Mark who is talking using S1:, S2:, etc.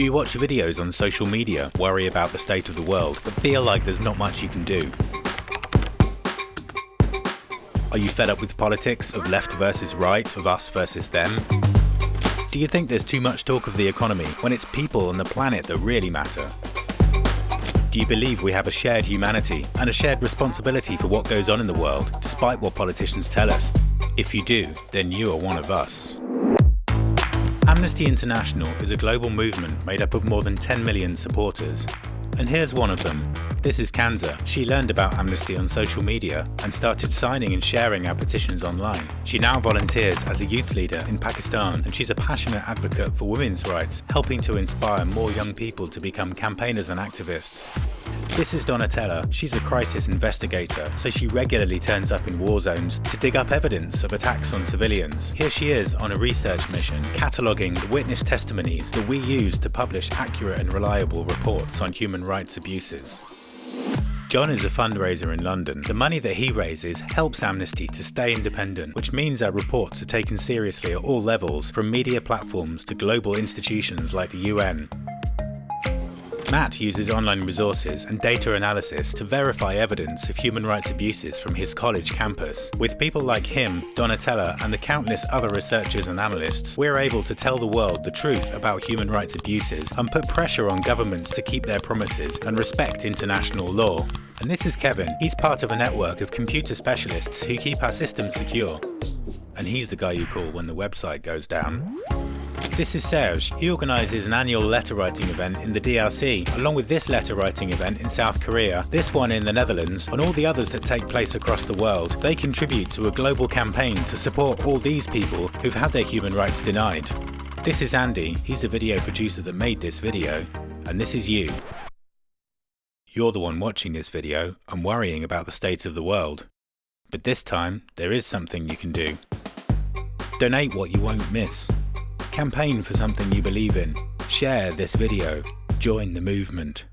S1: Do you watch videos on social media, worry about the state of the world, but feel like there's not much you can do? Are you fed up with politics, of left versus right, of us versus them? Do you think there's too much talk of the economy when it's people and the planet that really matter? Do you believe we have a shared humanity and a shared responsibility for what goes on in the world, despite what politicians tell us? If you do, then you are one of us. Amnesty International is a global movement made up of more than 10 million supporters. And here's one of them. This is Kanza. She learned about Amnesty on social media and started signing and sharing our petitions online. She now volunteers as a youth leader in Pakistan and she's a passionate advocate for women's rights, helping to inspire more young people to become campaigners and activists. This is Donatella. She's a crisis investigator, so she regularly turns up in war zones to dig up evidence of attacks on civilians. Here she is on a research mission, cataloguing the witness testimonies that we use to publish accurate and reliable reports on human rights abuses. John is a fundraiser in London. The money that he raises helps Amnesty to stay independent, which means our reports are taken seriously at all levels, from media platforms to global institutions like the UN. Matt uses online resources and data analysis to verify evidence of human rights abuses from his college campus. With people like him, Donatella and the countless other researchers and analysts, we're able to tell the world the truth about human rights abuses and put pressure on governments to keep their promises and respect international law. And this is Kevin. He's part of a network of computer specialists who keep our systems secure. And he's the guy you call when the website goes down. This is Serge. He organises an annual letter writing event in the DRC, along with this letter writing event in South Korea, this one in the Netherlands, and all the others that take place across the world. They contribute to a global campaign to support all these people who've had their human rights denied. This is Andy, he's the video producer that made this video, and this is you. You're the one watching this video and worrying about the state of the world. But this time, there is something you can do. Donate what you won't miss. Campaign for something you believe in. Share this video. Join the movement.